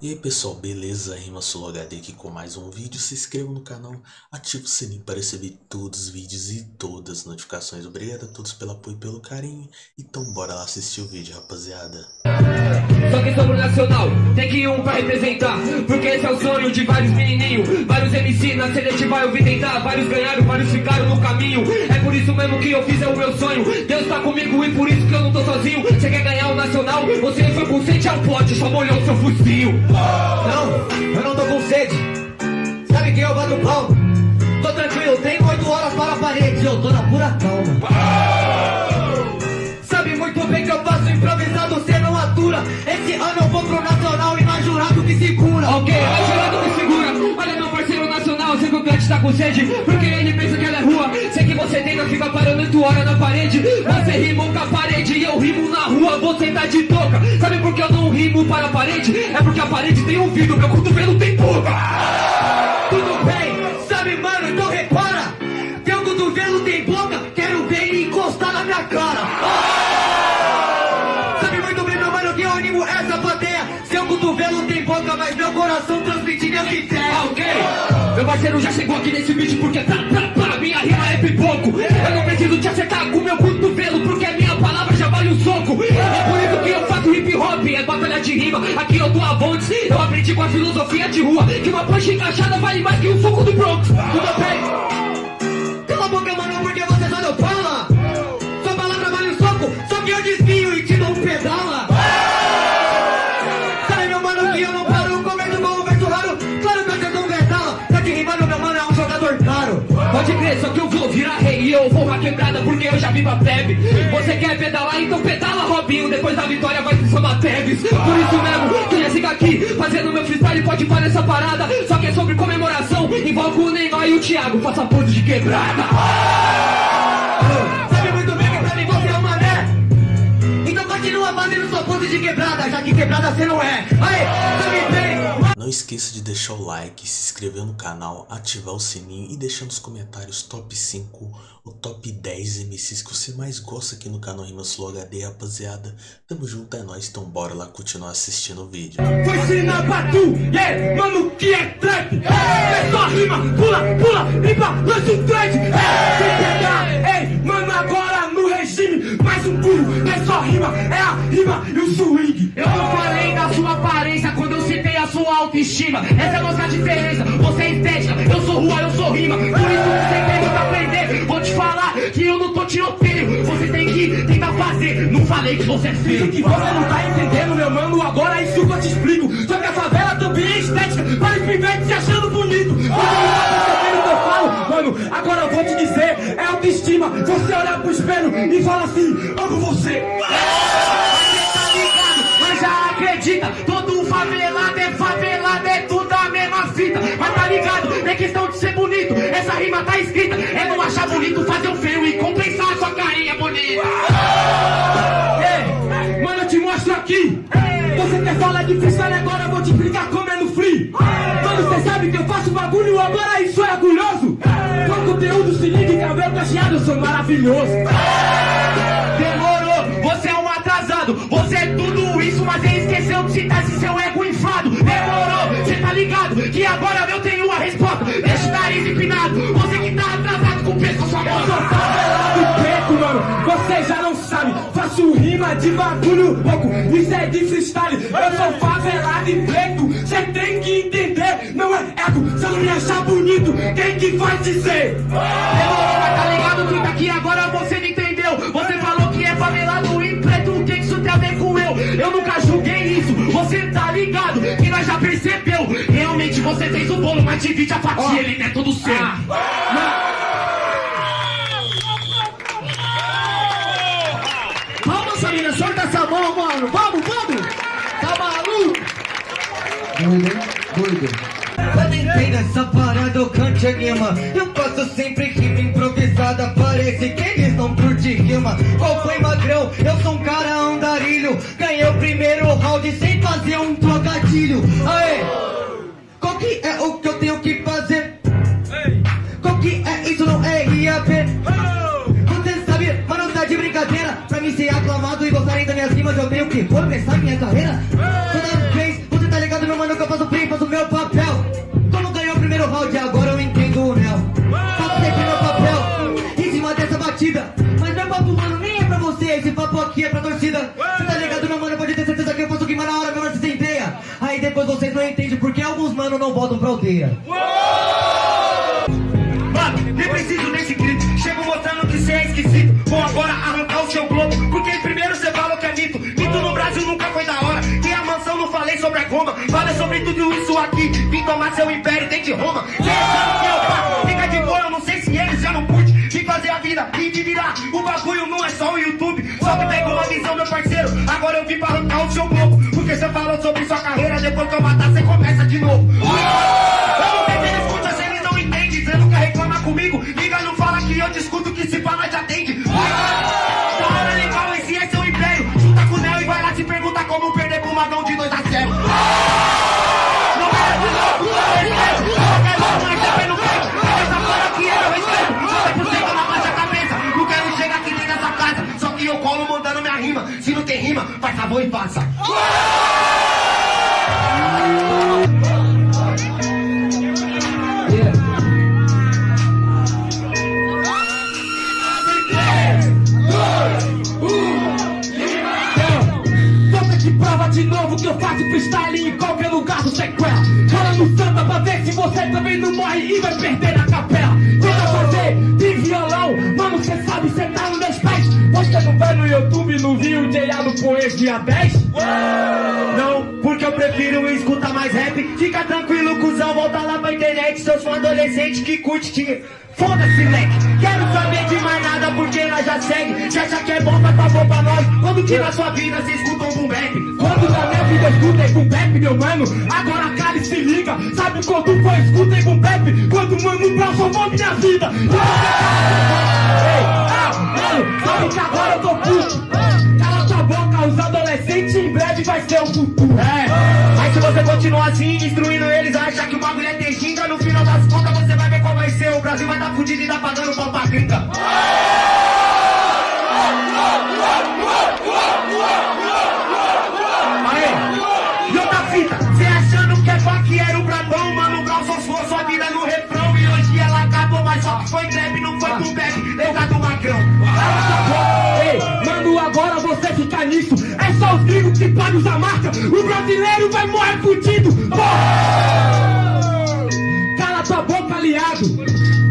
E aí pessoal, beleza? Rima HD aqui com mais um vídeo. Se inscreva no canal, ative o sininho para receber todos os vídeos e todas as notificações. Obrigado a todos pelo apoio e pelo carinho. Então bora lá assistir o vídeo, rapaziada. Só que somos nacional, tem que um pra representar Porque esse é o sonho de vários menininhos Vários MC na seletiva eu vim tentar Vários ganharam, vários ficaram no caminho É por isso mesmo que eu fiz, é o meu sonho Deus tá comigo e por isso que eu não tô sozinho Você quer ganhar o nacional? Você foi com sede ao pote, só molhou seu focinho Não, eu não tô com sede. Sabe quem eu bato pau? Tô tranquilo, tenho oito horas para a parede. Eu tô na pura calma. Sabe muito bem que eu faço improvisado, você não atura. Esse ano eu vou pro nacional e mais jurado que segura. Ok, vai jurado que segura. Olha meu parceiro nacional, o Cante tá com sede Porque ele pensa que ela é rua você tenta ficar parando oito horas na parede. Você rimou com a parede e eu rimo na rua Você tá de toca Sabe por que eu não rimo para a parede? É porque a parede tem ouvido, meu cotovelo tem boca. Tudo bem, sabe mano, então repara. Teu cotovelo tem boca, quero ver ele encostar na minha cara. Sabe muito bem meu mano que eu animo essa plateia. Seu cotovelo tem boca, mas meu coração transmite minhas ideias Ok, meu parceiro já chegou aqui nesse vídeo porque tá, tá, tá, minha rima é pipoco. Eu não preciso te acertar com meu cotovelo porque a minha palavra já vale um soco. É por isso que eu faço hip hop, é batalha de rima. Aqui eu dou a Vontes, eu aprendi com a filosofia de rua Que uma punch encaixada vale mais que um soco do Bronx. Tudo bem Cala a boca mano, porque você só não fala Sua palavra vale um soco, só que eu desvio e te dou um pedala. Sabe meu mano que eu não Pode crer, só que eu vou virar rei e eu vou uma quebrada porque eu já vivo a plebe. Você quer pedalar, então pedala Robinho. Depois da vitória vai se somar Teves Por isso mesmo, que já siga aqui Fazendo meu freestyle, pode parar essa parada. Só que é sobre comemoração Invoco o Neymar e o Thiago. Faça pose de quebrada. Sabe muito bem que pra mim você é uma né Então continua fazendo sua pose de quebrada Já que quebrada você não é. Aí, sabe bem Não esqueça de deixar o like, se inscrever no canal, ativar o sininho e deixar nos comentários top 5 ou top 10 MCs que você mais gosta aqui no canal Rimas Flow HD, rapaziada. Tamo junto, é nóis, então bora lá continuar assistindo o vídeo. Vou ensinar pra tu, yeah, mano, que é trap É só rima, pula, pula, limpa, lança um trade é, Sem pegar, ei, mano, agora no regime Mais um pulo, é só rima, é a rima e o swing Eu não falei da sua aparência autoestima. Essa é a nossa diferença, você é estética, eu sou rua, eu sou rima. Por isso você tem muito a aprender, vou te falar que eu não tô tiroteio Você tem que tentar fazer, não falei que você é feio. Que você não tá entendendo, meu mano, agora é isso que eu te explico. Só que a favela também é estética, para os pivetes se achando bonito. Você não tá percebendo o que eu falo, mano, agora eu vou te dizer, é autoestima. Você olhar pro espelho e fala assim, amo você. Você tá ligado, mas já acredita. Todo favelado é favelado, fita Mas tá ligado, não é questão de ser bonito. Essa rima tá escrita, é não achar bonito Fazer um feio e compensar a sua carinha bonita. Ei, mano, eu te mostro aqui. Você quer falar de freestyle agora, eu vou te explicar como é no free. Mano, você sabe que eu faço bagulho, agora isso é orgulhoso. Com conteúdo, se liga, cabelo cacheado, eu sou maravilhoso. Você é tudo isso, mas ele esqueceu de citar esse seu ego inflado Demorou, cê tá ligado que agora eu tenho a resposta Deixa o nariz empinado, você que tá atrasado com o pescoço Eu sou famosa favelado preto, mano. Você já não sabe. Faço rima de bagulho louco. Isso é de freestyle. Eu sou favelado e preto. Cê tem que entender. Não é ego. Se eu não me achar bonito, quem que vai dizer? Demorou, mas tá ligado que daqui agora você não entendeu Você falou que é favelado e ver com eu? Eu nunca julguei isso, você tá ligado que nós já percebeu. Realmente você fez o bolo, mas divide a fatia, ele não é todo seu. Vamos, Samina, solta essa mão, mano. Vamos, vamos. Tá maluco? Quando entrei nessa parada, eu cante anima. Eu faço sempre rima improvisada Parece que eles não curtem rima. Qual foi, magrão? Eu primeiro round sem fazer um trocadilho Aê! Qual que é o que eu tenho que fazer? Qual que é isso? Não é IAP Você sabe, mano, tá de brincadeira Pra mim ser aclamado e gostarem das minhas rimas Eu tenho que começar minha carreira depois vocês não entendem porque alguns mano não voltam pra aldeia. Mano, nem preciso desse grito. Chego mostrando que cê é esquisito. Vou agora arrancar o seu globo. Porque primeiro cê falou que é mito. Mito no Brasil nunca foi da hora. Tem a mansão, não falei sobre a goma. Falei sobre tudo isso aqui. Vim tomar seu império dentro de Roma. Cê achando que eu pá? Fica de boa, eu não sei se eles já não curte. Vim fazer a vida e de virar. O bagulho não é só o YouTube. Só que pegou a visão, meu parceiro. Agora eu vim pra arrancar o seu globo. Porque cê falou sobre sua carreira. Depois que eu matar, cê começa de novo. Eu não sei se eles escutam, se eles não entendem. Cê nunca reclama comigo. Liga, não fala que eu discuto que favor e faça. Poesia 10? Não, porque eu prefiro escutar mais rap. Fica tranquilo, cuzão, volta lá pra internet. Seus fãs adolescentes que curte que. Foda-se, leque. Quero saber de mais nada porque nós já segue. Se acha que é bom, faz favor pra nós. Quando na sua vida cê escuta um boom bap? Quando na minha vida escutei boom meu mano Agora cara se liga Sabe quando foi escutei boom bap? Quando mano Brown minha vida Ei, ah, mano, sabe que agora eu tô puto vai ser o futuro É, mas se você continuar assim, destruindo eles, achar que o bagulho é ter xinga, no final das contas você vai ver qual vai ser. O Brasil vai tá fudido e tá pagando pau pra gringa. Só os gringos que podem usar marca O brasileiro vai morrer fudido! Cala tua boca, aliado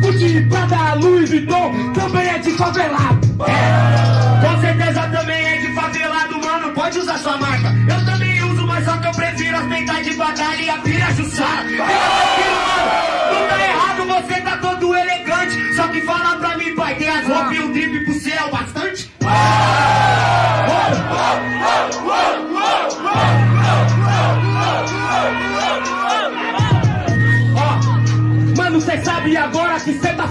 Gucci, Prada, Louis Vuitton Também é de favelado Com certeza também é de favelado, mano. Pode usar sua marca. Eu também uso, mas só que eu prefiro as peitas de batalha e a pira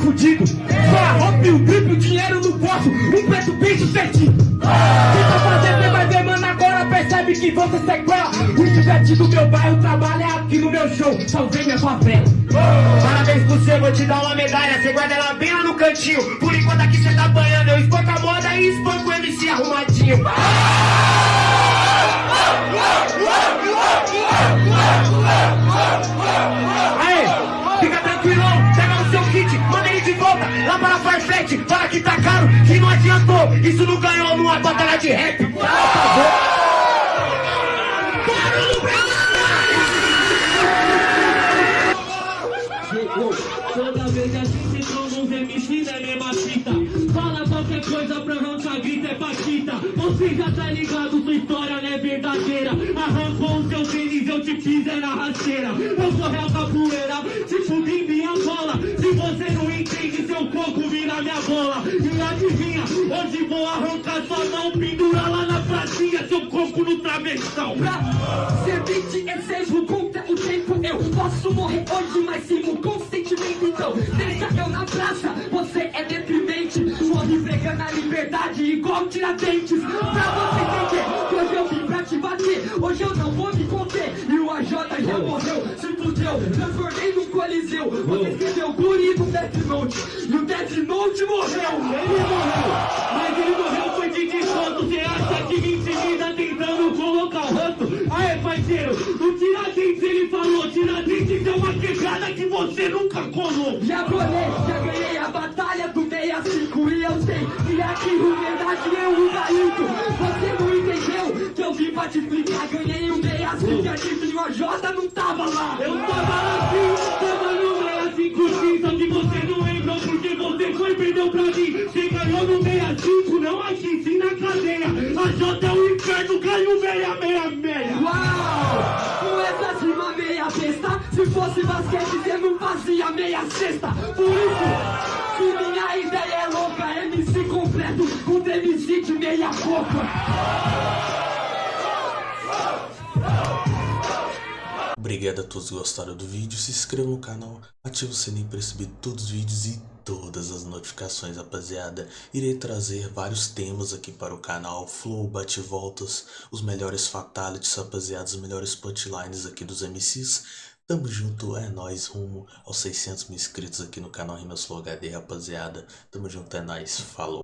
fudido Só roupa e o drip, o dinheiro no bolso Um preço bem sucedido Tenta fazer, cê vai ver, mano, agora percebe que você sequela O chivete do meu bairro trabalha aqui no meu show. Salvei minha favela Parabéns pro você, vou te dar uma medalha. Você guarda ela bem lá no cantinho. Por enquanto aqui cê tá banhando, eu espanco a moda e espanco o MC arrumadinho. Isso não ganhou numa batalha de rap. Barulho pra Toda vez assim se tornam uns MC da mesma fita Fala qualquer coisa pra arrancar grita é paquita Você já tá ligado, sua história não é verdadeira. Arrancou o seu tênis, eu te fiz é na rasteira. Eu sou réu capoeira, tipo Bimbi Angola Se você não entende, seu coco vira minha bola. E adivinha, hoje vou arrancar sua mão Pendura lá na pracinha, seu coco no travessão. Pra ser beat é mesmo contra o tempo. Eu posso morrer hoje, mas sigo com sentimento Então, deixa eu na praça, você é deprimente Morre pregando a liberdade igual tiradentes Pra você entender, que hoje eu vim pra te bater. Hoje eu não vou me conter. E o AJ já morreu, se fudeu. Transformei num coliseu. Você escreveu o guri do Death Note. E o Death Note morreu. Ele morreu, mas ele morreu foi de desconto. Cê acha que me intimida tentando colocar o rosto? Aê, parceiro, o Tiradentes ele falou, Tiradentes é uma quebrada que você nunca colou. Já colei, já ganhei a batalha 65 E eu sei que aqui o verdade é o gaito Você não entendeu que eu vim pra te explicar Ganhei um 65 e a gente o J não tava lá Eu tava lá sim, tava no 65 sim, só que você não lembrou porque você foi e perdeu pra mim. Você ganhou no 65, não aqui, sim na cadeia. A J é o inferno, ganho 666. Uau! Com essa rima meia besta Se fosse basquete você não fazia meia cesta Por isso, se minha ideia é louca MC completo, um MC de meia boca Obrigado a todos que gostaram do vídeo, se inscreva no canal, ative o sininho para receber todos os vídeos e todas as notificações, rapaziada. Irei trazer vários temas aqui para o canal, flow, bate-voltas, os melhores fatalities, rapaziada, os melhores punchlines aqui dos MCs. Tamo junto, é nóis, rumo aos 600 mil inscritos aqui no canal Rimas Flow HD, rapaziada. Tamo junto, é nóis, falou.